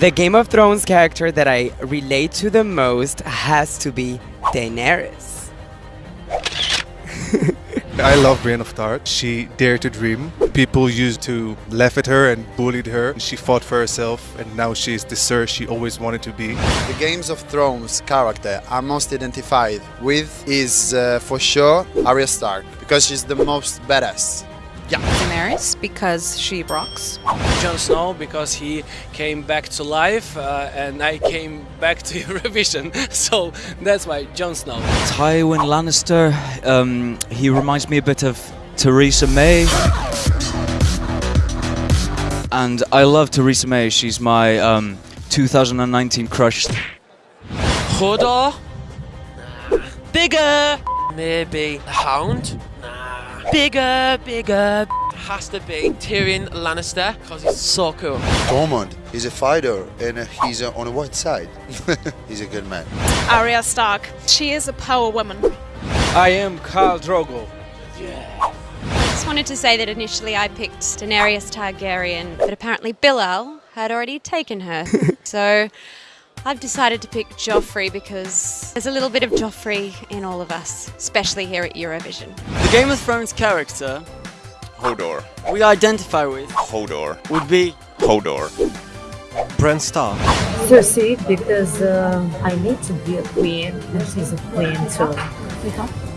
The Game of Thrones character that I relate to the most has to be Daenerys. I love Brienne of Tarth. She dared to dream. People used to laugh at her and bullied her. She fought for herself and now she's the Sir she always wanted to be. The Games of Thrones character I'm most identified with is uh, for sure Arya Stark because she's the most badass. Daenerys because she rocks. Jon Snow because he came back to life uh, and I came back to Eurovision. So that's why Jon Snow. Tywin Lannister, um, he reminds me a bit of Theresa May. And I love Theresa May, she's my um, 2019 crush. Hodor? Bigger! Maybe the Hound? Nah. Bigger, bigger. Has to be Tyrion Lannister because he's so cool. Tormund is a fighter and uh, he's uh, on the white side. he's a good man. Arya Stark. She is a power woman. I am Khal Drogo. Yeah. I just wanted to say that initially I picked Daenerys Targaryen, but apparently Bilal had already taken her. so I've decided to pick Joffrey because there's a little bit of Joffrey in all of us, especially here at Eurovision. The Game of Thrones character Hodor. we identify with Hodor. would be Hodor. Bran Stark. Cersei because uh, I need to be a queen and she's a queen too.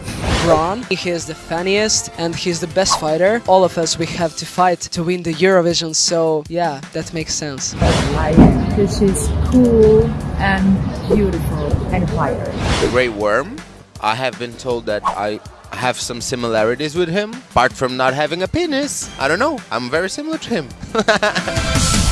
Bronn. He is the funniest and he's the best fighter. All of us, we have to fight to win the Eurovision. So yeah, that makes sense. Like because she's cool and beautiful and fire. The Grey Worm. I have been told that I have some similarities with him, apart from not having a penis. I don't know. I'm very similar to him.